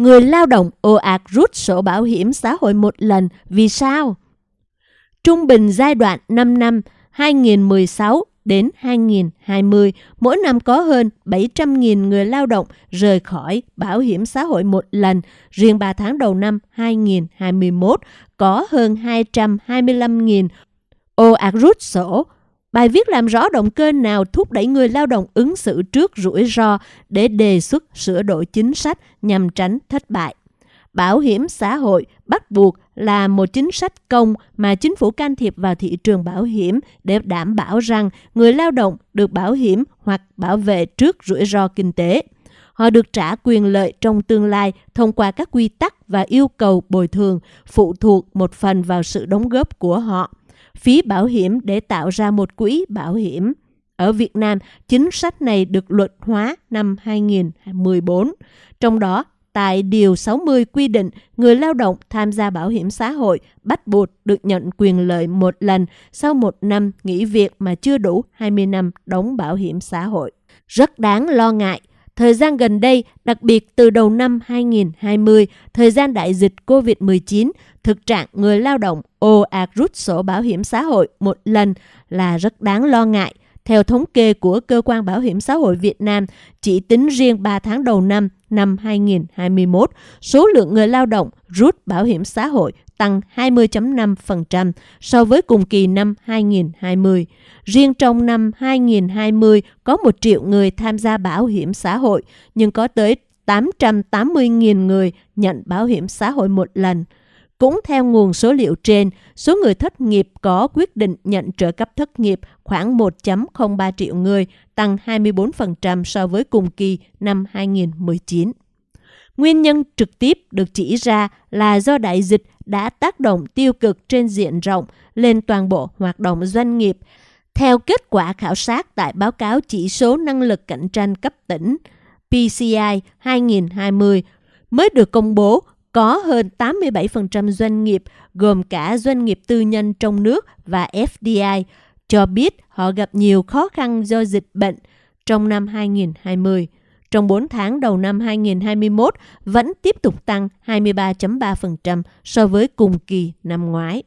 người lao động ồ ạt rút sổ bảo hiểm xã hội một lần. Vì sao? Trung bình giai đoạn 5 năm 2016 đến 2020, mỗi năm có hơn 700.000 người lao động rời khỏi bảo hiểm xã hội một lần. Riêng 3 tháng đầu năm 2021 có hơn 225.000 ồ ạt rút sổ. Bài viết làm rõ động cơ nào thúc đẩy người lao động ứng xử trước rủi ro để đề xuất sửa đổi chính sách nhằm tránh thất bại. Bảo hiểm xã hội bắt buộc là một chính sách công mà chính phủ can thiệp vào thị trường bảo hiểm để đảm bảo rằng người lao động được bảo hiểm hoặc bảo vệ trước rủi ro kinh tế. Họ được trả quyền lợi trong tương lai thông qua các quy tắc và yêu cầu bồi thường phụ thuộc một phần vào sự đóng góp của họ. Phí bảo hiểm để tạo ra một quỹ bảo hiểm. Ở Việt Nam, chính sách này được luật hóa năm 2014. Trong đó, tại Điều 60 quy định người lao động tham gia bảo hiểm xã hội bắt buộc được nhận quyền lợi một lần sau một năm nghỉ việc mà chưa đủ 20 năm đóng bảo hiểm xã hội. Rất đáng lo ngại, thời gian gần đây, đặc biệt từ đầu năm 2020, thời gian đại dịch COVID-19, thực trạng người lao động ồ ạt rút sổ bảo hiểm xã hội một lần là rất đáng lo ngại. Theo thống kê của Cơ quan Bảo hiểm xã hội Việt Nam, chỉ tính riêng 3 tháng đầu năm năm 2021, số lượng người lao động rút bảo hiểm xã hội tăng 20.5% so với cùng kỳ năm 2020. Riêng trong năm 2020 có 1 triệu người tham gia bảo hiểm xã hội, nhưng có tới 880.000 người nhận bảo hiểm xã hội một lần. Cũng theo nguồn số liệu trên, số người thất nghiệp có quyết định nhận trợ cấp thất nghiệp khoảng 1.03 triệu người, tăng 24% so với cùng kỳ năm 2019. Nguyên nhân trực tiếp được chỉ ra là do đại dịch đã tác động tiêu cực trên diện rộng lên toàn bộ hoạt động doanh nghiệp. Theo kết quả khảo sát tại báo cáo chỉ số năng lực cạnh tranh cấp tỉnh PCI 2020 mới được công bố có hơn 87% doanh nghiệp, gồm cả doanh nghiệp tư nhân trong nước và FDI, cho biết họ gặp nhiều khó khăn do dịch bệnh trong năm 2020. Trong 4 tháng đầu năm 2021 vẫn tiếp tục tăng 23.3% so với cùng kỳ năm ngoái.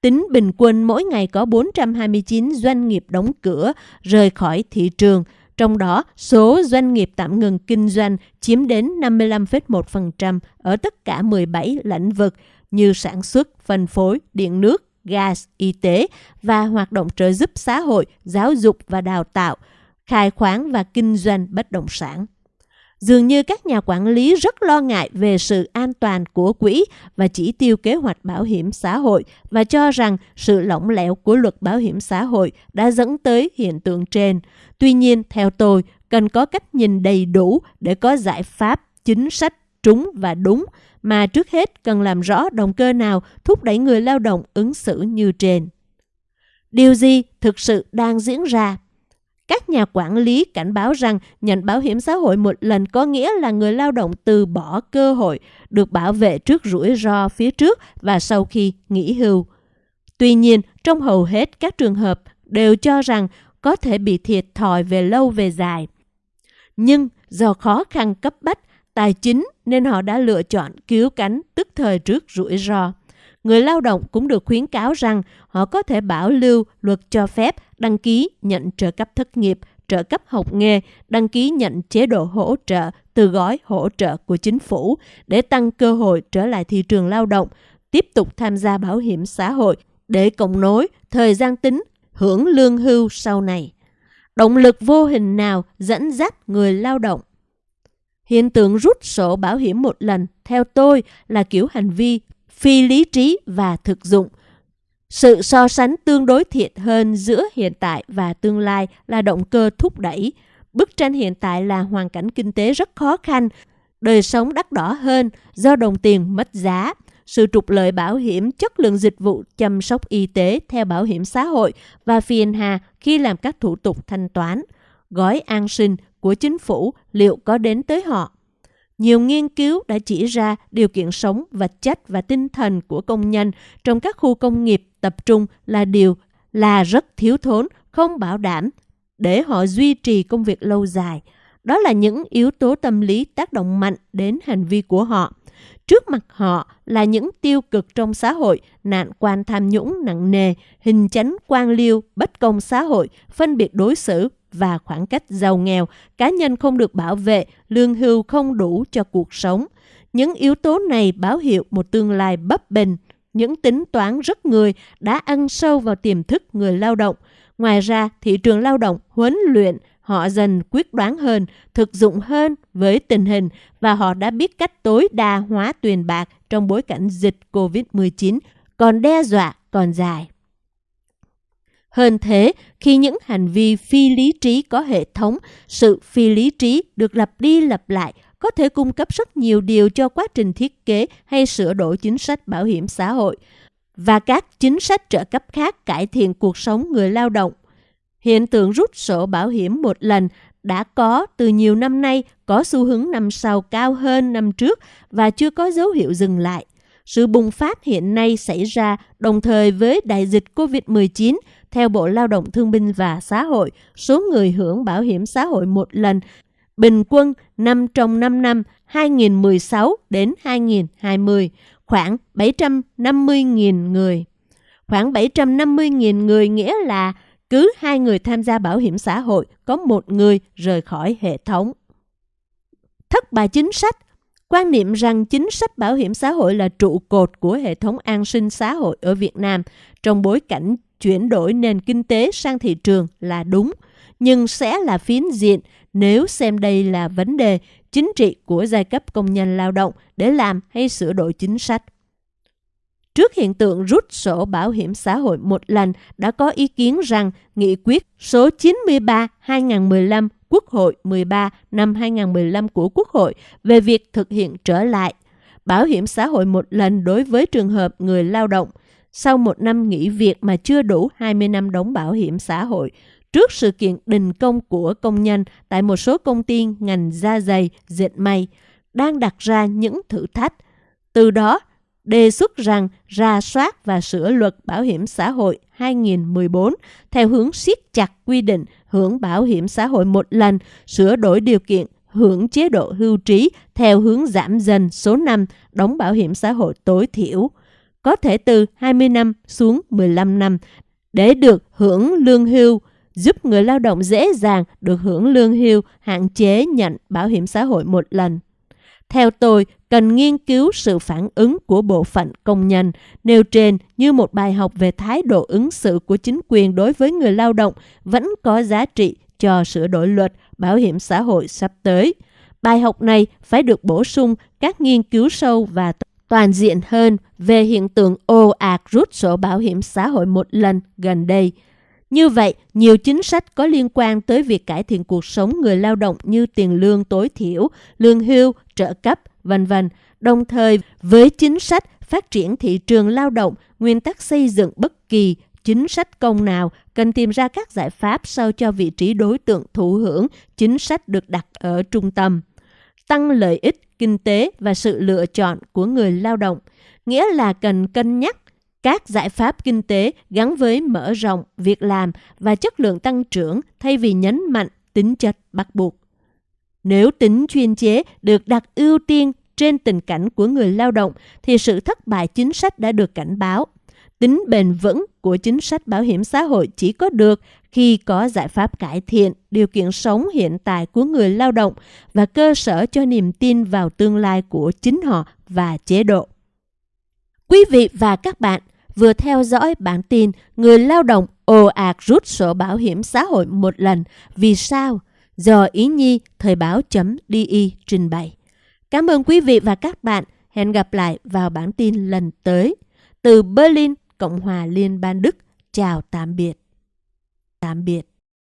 Tính bình quân mỗi ngày có 429 doanh nghiệp đóng cửa rời khỏi thị trường, trong đó, số doanh nghiệp tạm ngừng kinh doanh chiếm đến 55,1% ở tất cả 17 lĩnh vực như sản xuất, phân phối, điện nước, gas, y tế và hoạt động trợ giúp xã hội, giáo dục và đào tạo, khai khoáng và kinh doanh bất động sản. Dường như các nhà quản lý rất lo ngại về sự an toàn của quỹ và chỉ tiêu kế hoạch bảo hiểm xã hội và cho rằng sự lỏng lẻo của luật bảo hiểm xã hội đã dẫn tới hiện tượng trên. Tuy nhiên, theo tôi, cần có cách nhìn đầy đủ để có giải pháp, chính sách trúng và đúng, mà trước hết cần làm rõ động cơ nào thúc đẩy người lao động ứng xử như trên. Điều gì thực sự đang diễn ra? Các nhà quản lý cảnh báo rằng nhận bảo hiểm xã hội một lần có nghĩa là người lao động từ bỏ cơ hội được bảo vệ trước rủi ro phía trước và sau khi nghỉ hưu. Tuy nhiên, trong hầu hết các trường hợp đều cho rằng có thể bị thiệt thòi về lâu về dài. Nhưng do khó khăn cấp bách, tài chính nên họ đã lựa chọn cứu cánh tức thời trước rủi ro. Người lao động cũng được khuyến cáo rằng họ có thể bảo lưu luật cho phép đăng ký nhận trợ cấp thất nghiệp, trợ cấp học nghề, đăng ký nhận chế độ hỗ trợ từ gói hỗ trợ của chính phủ để tăng cơ hội trở lại thị trường lao động, tiếp tục tham gia bảo hiểm xã hội để cộng nối thời gian tính hưởng lương hưu sau này. Động lực vô hình nào dẫn dắt người lao động? Hiện tượng rút sổ bảo hiểm một lần, theo tôi, là kiểu hành vi phi lý trí và thực dụng. Sự so sánh tương đối thiện hơn giữa hiện tại và tương lai là động cơ thúc đẩy. Bức tranh hiện tại là hoàn cảnh kinh tế rất khó khăn, đời sống đắt đỏ hơn do đồng tiền mất giá sự trục lợi bảo hiểm, chất lượng dịch vụ chăm sóc y tế theo bảo hiểm xã hội và phiền hà khi làm các thủ tục thanh toán. Gói an sinh của chính phủ liệu có đến tới họ? Nhiều nghiên cứu đã chỉ ra điều kiện sống, vật chất và tinh thần của công nhân trong các khu công nghiệp tập trung là điều là rất thiếu thốn, không bảo đảm để họ duy trì công việc lâu dài. Đó là những yếu tố tâm lý tác động mạnh đến hành vi của họ. Trước mặt họ là những tiêu cực trong xã hội, nạn quan tham nhũng nặng nề, hình chánh quan liêu, bất công xã hội, phân biệt đối xử và khoảng cách giàu nghèo, cá nhân không được bảo vệ, lương hưu không đủ cho cuộc sống. Những yếu tố này báo hiệu một tương lai bấp bênh, những tính toán rất người đã ăn sâu vào tiềm thức người lao động. Ngoài ra, thị trường lao động huấn luyện họ dần quyết đoán hơn, thực dụng hơn với tình hình và họ đã biết cách tối đa hóa tiền bạc trong bối cảnh dịch COVID-19 còn đe dọa còn dài. Hơn thế, khi những hành vi phi lý trí có hệ thống, sự phi lý trí được lặp đi lặp lại có thể cung cấp rất nhiều điều cho quá trình thiết kế hay sửa đổi chính sách bảo hiểm xã hội và các chính sách trợ cấp khác cải thiện cuộc sống người lao động. Hiện tượng rút sổ bảo hiểm một lần đã có từ nhiều năm nay có xu hướng năm sau cao hơn năm trước và chưa có dấu hiệu dừng lại. Sự bùng phát hiện nay xảy ra đồng thời với đại dịch COVID-19. Theo Bộ Lao động Thương binh và Xã hội, số người hưởng bảo hiểm xã hội một lần bình quân năm trong 5 năm 2016 đến 2020, khoảng 750.000 người. Khoảng 750.000 người nghĩa là cứ hai người tham gia bảo hiểm xã hội có một người rời khỏi hệ thống. Thất bại chính sách Quan niệm rằng chính sách bảo hiểm xã hội là trụ cột của hệ thống an sinh xã hội ở Việt Nam trong bối cảnh chuyển đổi nền kinh tế sang thị trường là đúng, nhưng sẽ là phiến diện nếu xem đây là vấn đề chính trị của giai cấp công nhân lao động để làm hay sửa đổi chính sách. Trước hiện tượng rút sổ bảo hiểm xã hội một lần, đã có ý kiến rằng nghị quyết số 93-2015 Quốc hội 13 năm 2015 của Quốc hội về việc thực hiện trở lại bảo hiểm xã hội một lần đối với trường hợp người lao động sau một năm nghỉ việc mà chưa đủ 20 năm đóng bảo hiểm xã hội trước sự kiện đình công của công nhân tại một số công ty ngành da dày, dệt may đang đặt ra những thử thách. Từ đó, đề xuất rằng ra soát và sửa luật bảo hiểm xã hội 2014 theo hướng siết chặt quy định hưởng bảo hiểm xã hội một lần, sửa đổi điều kiện hưởng chế độ hưu trí theo hướng giảm dần số năm đóng bảo hiểm xã hội tối thiểu, có thể từ 20 năm xuống 15 năm để được hưởng lương hưu giúp người lao động dễ dàng được hưởng lương hưu, hạn chế nhận bảo hiểm xã hội một lần. Theo tôi, cần nghiên cứu sự phản ứng của bộ phận công nhân nêu trên như một bài học về thái độ ứng xử của chính quyền đối với người lao động vẫn có giá trị cho sửa đổi luật bảo hiểm xã hội sắp tới. Bài học này phải được bổ sung các nghiên cứu sâu và toàn diện hơn về hiện tượng ồ ạt rút sổ bảo hiểm xã hội một lần gần đây. Như vậy, nhiều chính sách có liên quan tới việc cải thiện cuộc sống người lao động như tiền lương tối thiểu, lương hưu, trợ cấp, vân vân. Đồng thời, với chính sách phát triển thị trường lao động, nguyên tắc xây dựng bất kỳ chính sách công nào cần tìm ra các giải pháp sao cho vị trí đối tượng thụ hưởng chính sách được đặt ở trung tâm. Tăng lợi ích kinh tế và sự lựa chọn của người lao động, nghĩa là cần cân nhắc các giải pháp kinh tế gắn với mở rộng việc làm và chất lượng tăng trưởng thay vì nhấn mạnh tính chất bắt buộc. Nếu tính chuyên chế được đặt ưu tiên trên tình cảnh của người lao động thì sự thất bại chính sách đã được cảnh báo. Tính bền vững của chính sách bảo hiểm xã hội chỉ có được khi có giải pháp cải thiện điều kiện sống hiện tại của người lao động và cơ sở cho niềm tin vào tương lai của chính họ và chế độ. Quý vị và các bạn vừa theo dõi bản tin người lao động ồ ạt rút sổ bảo hiểm xã hội một lần. Vì sao? Do Ý Nhi Thời báo.di trình bày. Cảm ơn quý vị và các bạn. Hẹn gặp lại vào bản tin lần tới. Từ Berlin, Cộng hòa Liên bang Đức. Chào tạm biệt. Tạm biệt.